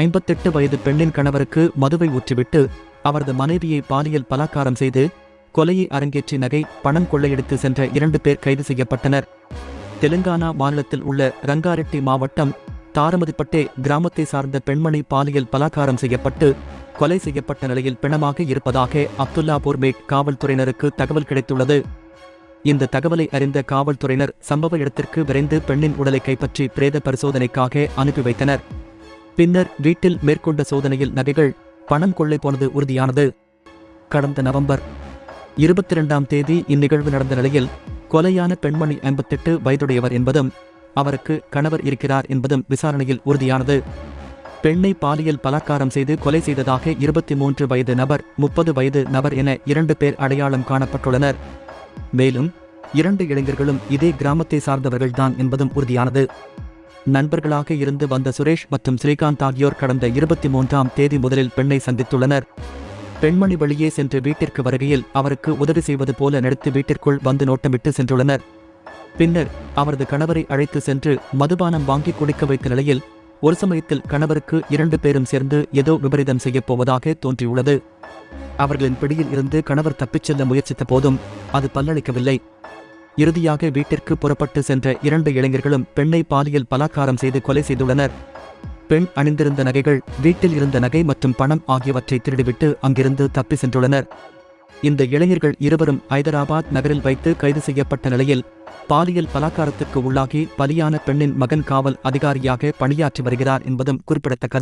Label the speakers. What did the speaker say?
Speaker 1: ஐம்பத்தெட்டு வயது பெண்ணின் கணவருக்கு மதுவை ஊற்றிவிட்டு அவரது மனைவியை பாலியல் பலாக்காரம் செய்து கொலையை அரங்கேற்றி நகை பணம் கொள்ளையடித்து சென்ற இரண்டு பேர் கைது செய்யப்பட்டனர். தெலுங்கானா மாநிலத்தில் உள்ள ரங்காரெட்டி மாவட்டம் தாரமதிப்பட்டே கிராமத்தை சார்ந்த பெண்மணி பாலியல் பலாக்காரம் செய்யப்பட்டு கொலை செய்யப்பட்ட நிலையில் பிணமாக இருப்பதாக அப்துல்லாபூர் மேட் காவல்துறையினருக்கு தகவல் கிடைத்துள்ளது. இந்த தகவலை அறிந்த காவல்துறையினர் சம்பவ இடத்திற்கு விரைந்து பெண்ணின் உடலை கைப்பற்றி பிரேத பரிசோதனைக்காக அனுப்பி வைத்தனர். பின்னர் வீட்டில் மேற்கொண்ட சோதனையில் நகைகள் பணம் கொள்ளை போனது உறுதியானது. கடந்த நவம்பர் இருபத்தி இரண்டாம் தேதி இந்நிகழ்வு நடந்த நிலையில் கொலையான பெண்மணி ஐம்பத்தெட்டு வயதுடையவர் என்பதும் அவருக்கு கணவர் இருக்கிறார் என்பதும் விசாரணையில் உறுதியானது. பெண்ணை பாலியல் பலாத்காரம் செய்து கொலை செய்ததாக இருபத்தி மூன்று வயது நபர் முப்பது வயது நபர் என இரண்டு பேர் அடையாளம் காணப்பட்டுள்ளனர். மேலும் இரண்டு இளைஞர்களும் இதே கிராமத்தை சார்ந்தவர்கள்தான் என்பதும் உறுதியானது. நண்பர்களாக இருந்து வந்த சுரேஷ் மற்றும் ஸ்ரீகாந்த் ஆகியோர் கடந்த இருபத்தி மூன்றாம் தேதி முதலில் பெண்ணை சந்தித்துள்ளனர். பெண்மணி வெளியே சென்று வீட்டிற்கு வருகையில் அவருக்கு உதவி செய்வது போல நடித்து வீட்டிற்குள் வந்து நோட்டமிட்டு சென்றுள்ளனர். பின்னர் அவரது கணவரை அழைத்து சென்று மதுபானம் வாங்கி குடிக்க வைத்த நிலையில் ஒரு சமயத்தில் கணவருக்கு இரண்டு பேரும் சேர்ந்து ஏதோ விபரீதம் செய்யப் போவதாக தோன்றியுள்ளது. அவர்களின் பிடியில் இருந்து கணவர் தப்பிச் செல்ல முயற்சித்த போதும் அது பல்லளிக்கவில்லை. இறுதியாக வீட்டிற்கு புறப்பட்டு சென்ற இரண்டு இளைஞர்களும் பெண்ணை பாலியல் பலாக்காரம் செய்து கொலை செய்துள்ளனர். பெண் அணிந்திருந்த நகைகள் வீட்டில் இருந்த நகை மற்றும் பணம் ஆகியவற்றை திருடிவிட்டு அங்கிருந்து தப்பி சென்றுள்ளனர். இந்த இளைஞர்கள் இருவரும் ஐதராபாத் நகரில் வைத்து கைது செய்யப்பட்ட நிலையில் பாலியல் பலாக்காரத்துக்கு உள்ளாகி பலியான பெண்ணின் மகன் காவல் அதிகாரியாக பணியாற்றி வருகிறார் என்பதும் குறிப்பிடத்தக்கது.